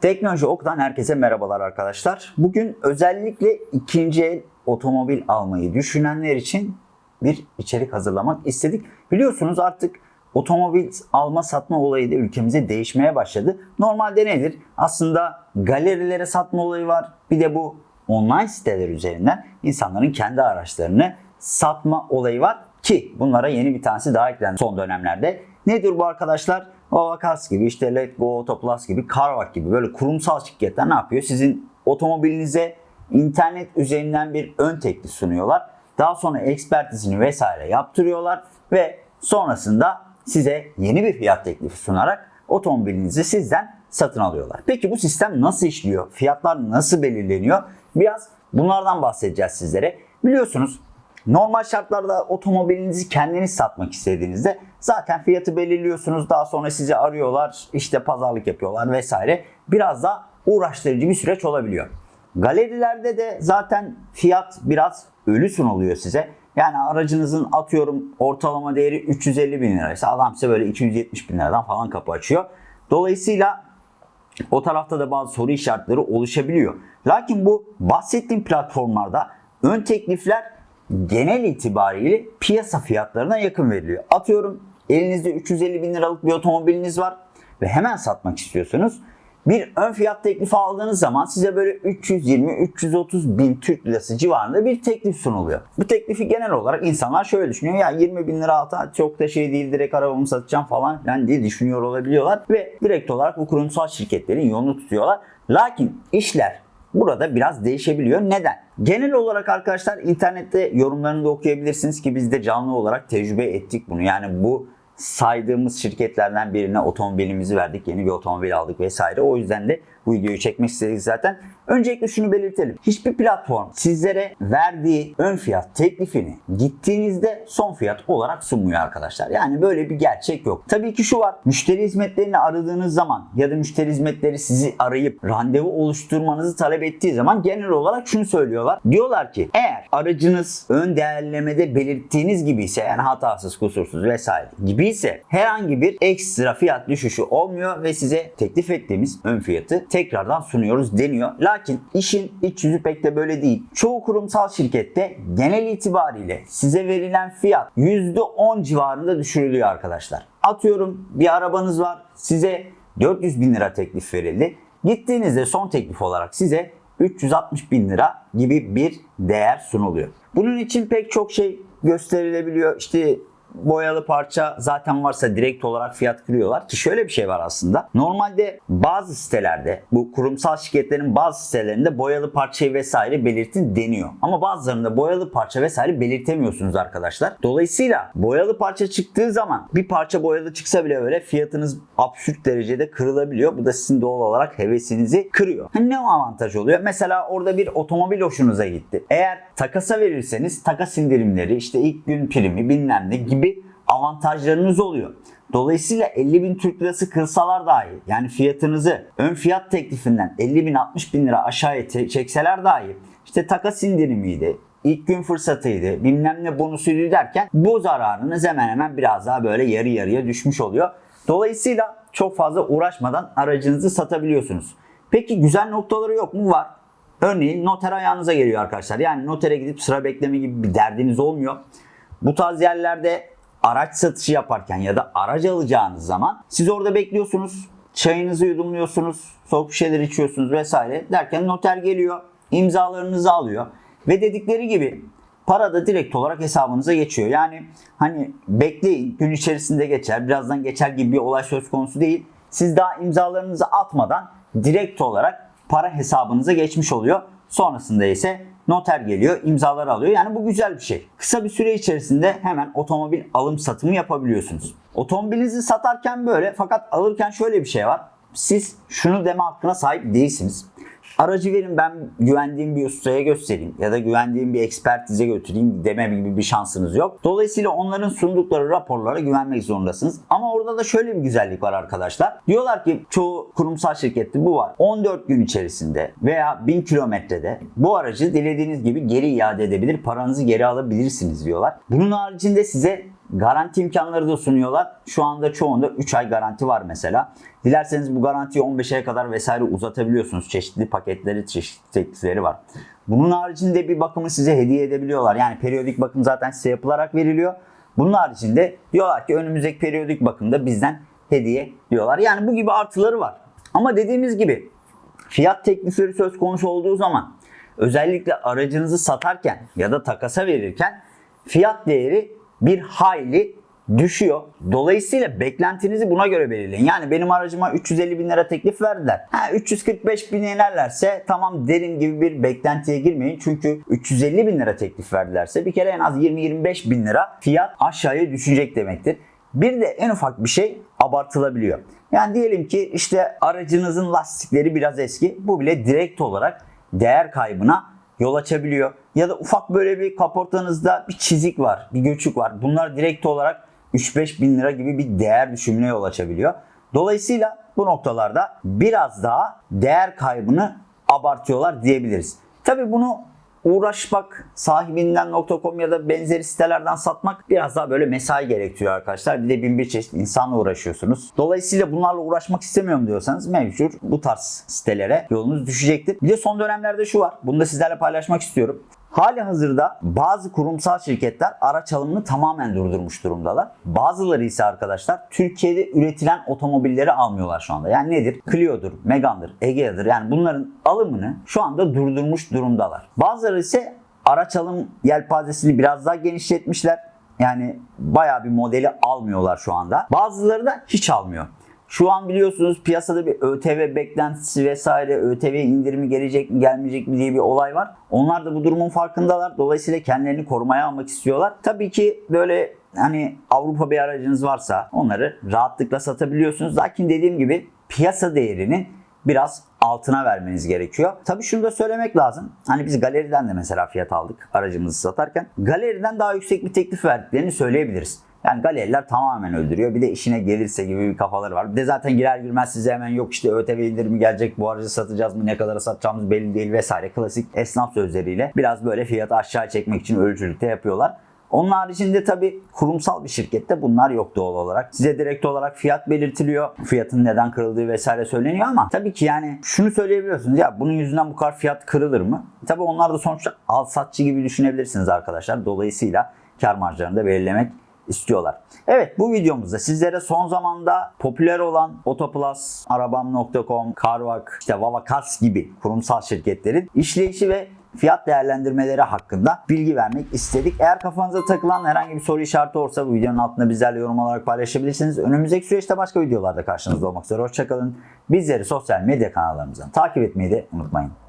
Teknoloji Ok'tan herkese merhabalar arkadaşlar. Bugün özellikle ikinci el otomobil almayı düşünenler için bir içerik hazırlamak istedik. Biliyorsunuz artık otomobil alma satma olayı da ülkemize değişmeye başladı. Normalde nedir? Aslında galerilere satma olayı var. Bir de bu online siteler üzerinden insanların kendi araçlarını satma olayı var ki bunlara yeni bir tanesi daha eklendi son dönemlerde. Nedir bu arkadaşlar? Ovacars gibi işte Let Go gibi Carvak gibi böyle kurumsal şirketler ne yapıyor? Sizin otomobilinize internet üzerinden bir ön teklif sunuyorlar. Daha sonra ekspertizini vesaire yaptırıyorlar ve sonrasında size yeni bir fiyat teklifi sunarak otomobilinizi sizden satın alıyorlar. Peki bu sistem nasıl işliyor? Fiyatlar nasıl belirleniyor? Biraz bunlardan bahsedeceğiz sizlere. Biliyorsunuz normal şartlarda otomobilinizi kendiniz satmak istediğinizde zaten fiyatı belirliyorsunuz. Daha sonra sizi arıyorlar, işte pazarlık yapıyorlar vesaire. Biraz da uğraştırıcı bir süreç olabiliyor. Galerilerde de zaten fiyat biraz ölü sunuluyor size. Yani aracınızın atıyorum ortalama değeri 350 bin liraysa adam size böyle 270 bin liradan falan kapı açıyor. Dolayısıyla o tarafta da bazı soru işaretleri oluşabiliyor. Lakin bu bahsettiğim platformlarda ön teklifler genel itibariyle piyasa fiyatlarına yakın veriliyor. Atıyorum elinizde 350 bin liralık bir otomobiliniz var ve hemen satmak istiyorsunuz. Bir ön fiyat teklifi aldığınız zaman size böyle 320-330 bin Türk lirası civarında bir teklif sunuluyor. Bu teklifi genel olarak insanlar şöyle düşünüyor. Ya 20 bin lira alta çok da şey değil direkt arabamı satacağım falan yani diye düşünüyor olabiliyorlar. Ve direkt olarak bu kurumsal şirketlerin yolunu tutuyorlar. Lakin işler burada biraz değişebiliyor. Neden? Genel olarak arkadaşlar internette yorumlarını da okuyabilirsiniz ki biz de canlı olarak tecrübe ettik bunu. Yani bu saydığımız şirketlerden birine otomobilimizi verdik. Yeni bir otomobil aldık vesaire. O yüzden de bu videoyu çekmek istedik zaten. Öncelikle şunu belirtelim. Hiçbir platform sizlere verdiği ön fiyat teklifini gittiğinizde son fiyat olarak sunmuyor arkadaşlar. Yani böyle bir gerçek yok. Tabii ki şu var. Müşteri hizmetlerini aradığınız zaman ya da müşteri hizmetleri sizi arayıp randevu oluşturmanızı talep ettiği zaman genel olarak şunu söylüyorlar. Diyorlar ki eğer aracınız ön değerlemede belirttiğiniz gibi ise yani hatasız, kusursuz vesaire gibi ise herhangi bir ekstra fiyat düşüşü olmuyor ve size teklif ettiğimiz ön fiyatı tekrardan sunuyoruz deniyor. Lakin işin iç yüzü pek de böyle değil. Çoğu kurumsal şirkette genel itibariyle size verilen fiyat %10 civarında düşürülüyor arkadaşlar. Atıyorum bir arabanız var size 400 bin lira teklif verildi. Gittiğinizde son teklif olarak size 360 bin lira gibi bir değer sunuluyor. Bunun için pek çok şey gösterilebiliyor. İşte boyalı parça zaten varsa direkt olarak fiyat kırıyorlar ki şöyle bir şey var aslında. Normalde bazı sitelerde bu kurumsal şirketlerin bazı sitelerinde boyalı parçayı vesaire belirtin deniyor. Ama bazılarında boyalı parça vesaire belirtemiyorsunuz arkadaşlar. Dolayısıyla boyalı parça çıktığı zaman bir parça boyalı çıksa bile öyle fiyatınız absürt derecede kırılabiliyor. Bu da sizin doğal olarak hevesinizi kırıyor. Hani ne avantaj oluyor? Mesela orada bir otomobil hoşunuza gitti. Eğer takasa verirseniz takas indirimleri işte ilk gün primi bilmem ne gibi avantajlarınız oluyor. Dolayısıyla 50 bin Türk lirası kırsalar dahi yani fiyatınızı ön fiyat teklifinden 50 bin 60 bin lira aşağıya çekseler dahi işte takas indirimiydi, ilk gün fırsatıydı, bilmem ne bonusuydu derken bu zararınız hemen hemen biraz daha böyle yarı yarıya düşmüş oluyor. Dolayısıyla çok fazla uğraşmadan aracınızı satabiliyorsunuz. Peki güzel noktaları yok mu? Var. Örneğin noter ayağınıza geliyor arkadaşlar. Yani notere gidip sıra bekleme gibi bir derdiniz olmuyor. Bu tarz yerlerde araç satışı yaparken ya da aracı alacağınız zaman siz orada bekliyorsunuz. Çayınızı yudumluyorsunuz, soğuk bir şeyler içiyorsunuz vesaire derken noter geliyor, imzalarınızı alıyor ve dedikleri gibi para da direkt olarak hesabınıza geçiyor. Yani hani bekleyin gün içerisinde geçer, birazdan geçer gibi bir olay söz konusu değil. Siz daha imzalarınızı atmadan direkt olarak para hesabınıza geçmiş oluyor. Sonrasında ise noter geliyor, imzaları alıyor. Yani bu güzel bir şey. Kısa bir süre içerisinde hemen otomobil alım satımı yapabiliyorsunuz. Otomobilinizi satarken böyle fakat alırken şöyle bir şey var. Siz şunu deme hakkına sahip değilsiniz. Aracı verin ben güvendiğim bir ustaya göstereyim ya da güvendiğim bir ekspertize götüreyim deme gibi bir şansınız yok. Dolayısıyla onların sundukları raporlara güvenmek zorundasınız. Ama orada da şöyle bir güzellik var arkadaşlar. Diyorlar ki çoğu kurumsal şirkette bu var. 14 gün içerisinde veya 1000 kilometrede bu aracı dilediğiniz gibi geri iade edebilir, paranızı geri alabilirsiniz diyorlar. Bunun haricinde size garanti imkanları da sunuyorlar. Şu anda çoğunda 3 ay garanti var mesela. Dilerseniz bu garantiyi 15'e kadar vesaire uzatabiliyorsunuz. Çeşitli paketleri, çeşitli teklifleri var. Bunun haricinde bir bakımı size hediye edebiliyorlar. Yani periyodik bakım zaten size yapılarak veriliyor. Bunun haricinde diyorlar ki önümüzdeki periyodik bakımda bizden hediye diyorlar. Yani bu gibi artıları var. Ama dediğimiz gibi fiyat teklifleri söz konusu olduğu zaman özellikle aracınızı satarken ya da takasa verirken fiyat değeri bir hayli düşüyor. Dolayısıyla beklentinizi buna göre belirleyin. Yani benim aracıma 350 bin lira teklif verdiler. Ha, 345 bin inerlerse tamam derim gibi bir beklentiye girmeyin. Çünkü 350 bin lira teklif verdilerse bir kere en az 20-25 bin lira fiyat aşağıya düşecek demektir. Bir de en ufak bir şey abartılabiliyor. Yani diyelim ki işte aracınızın lastikleri biraz eski. Bu bile direkt olarak değer kaybına yol açabiliyor. Ya da ufak böyle bir kaportanızda bir çizik var, bir göçük var. Bunlar direkt olarak 3-5 bin lira gibi bir değer düşümüne yol açabiliyor. Dolayısıyla bu noktalarda biraz daha değer kaybını abartıyorlar diyebiliriz. Tabi bunu uğraşmak sahibinden.com ya da benzeri sitelerden satmak biraz daha böyle mesai gerektiriyor arkadaşlar. Bir de bin bir çeşit insanla uğraşıyorsunuz. Dolayısıyla bunlarla uğraşmak istemiyorum diyorsanız mevcut bu tarz sitelere yolunuz düşecektir. Bir de son dönemlerde şu var. Bunu da sizlerle paylaşmak istiyorum. Hali hazırda bazı kurumsal şirketler araç alımını tamamen durdurmuş durumdalar. Bazıları ise arkadaşlar Türkiye'de üretilen otomobilleri almıyorlar şu anda. Yani nedir? Clio'dur, Megane'dır, Egea'dır. Yani bunların alımını şu anda durdurmuş durumdalar. Bazıları ise araç alım yelpazesini biraz daha genişletmişler. Yani bayağı bir modeli almıyorlar şu anda. Bazıları da hiç almıyor. Şu an biliyorsunuz piyasada bir ÖTV beklentisi vesaire, ÖTV indirimi gelecek mi gelmeyecek mi diye bir olay var. Onlar da bu durumun farkındalar. Dolayısıyla kendilerini korumaya almak istiyorlar. Tabii ki böyle hani Avrupa bir aracınız varsa onları rahatlıkla satabiliyorsunuz. Lakin dediğim gibi piyasa değerinin biraz altına vermeniz gerekiyor. Tabii şunu da söylemek lazım. Hani biz galeriden de mesela fiyat aldık aracımızı satarken. Galeriden daha yüksek bir teklif verdiklerini söyleyebiliriz. Yani galeriler tamamen öldürüyor. Bir de işine gelirse gibi bir kafaları var. Bir de zaten girer girmez size hemen yok işte ÖTV indirimi gelecek bu aracı satacağız mı ne kadara satacağımız belli değil vesaire. Klasik esnaf sözleriyle biraz böyle fiyatı aşağı çekmek için ölçülükte yapıyorlar. Onun haricinde tabii kurumsal bir şirkette bunlar yok doğal olarak. Size direkt olarak fiyat belirtiliyor. Fiyatın neden kırıldığı vesaire söyleniyor ama tabii ki yani şunu söyleyebiliyorsunuz ya bunun yüzünden bu kadar fiyat kırılır mı? Tabii onlar da sonuçta al satçı gibi düşünebilirsiniz arkadaşlar. Dolayısıyla kar marjlarını da belirlemek istiyorlar. Evet bu videomuzda sizlere son zamanda popüler olan Otoplus, Arabam.com, Carvak, işte Vavakas gibi kurumsal şirketlerin işleyişi ve fiyat değerlendirmeleri hakkında bilgi vermek istedik. Eğer kafanıza takılan herhangi bir soru işareti olursa bu videonun altında bizlerle yorum olarak paylaşabilirsiniz. Önümüzdeki süreçte başka videolarda karşınızda olmak üzere. Hoşçakalın. Bizleri sosyal medya kanallarımızdan takip etmeyi de unutmayın.